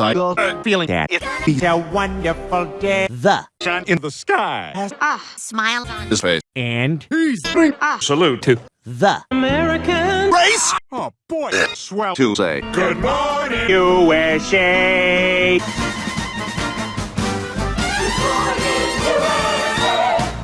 I got uh, uh, feeling that it be a wonderful day. The Sun in the sky. Ah, smile on His face. and He's ah. salute to the American race. Oh boy, eh. swell to say. Good morning, USA.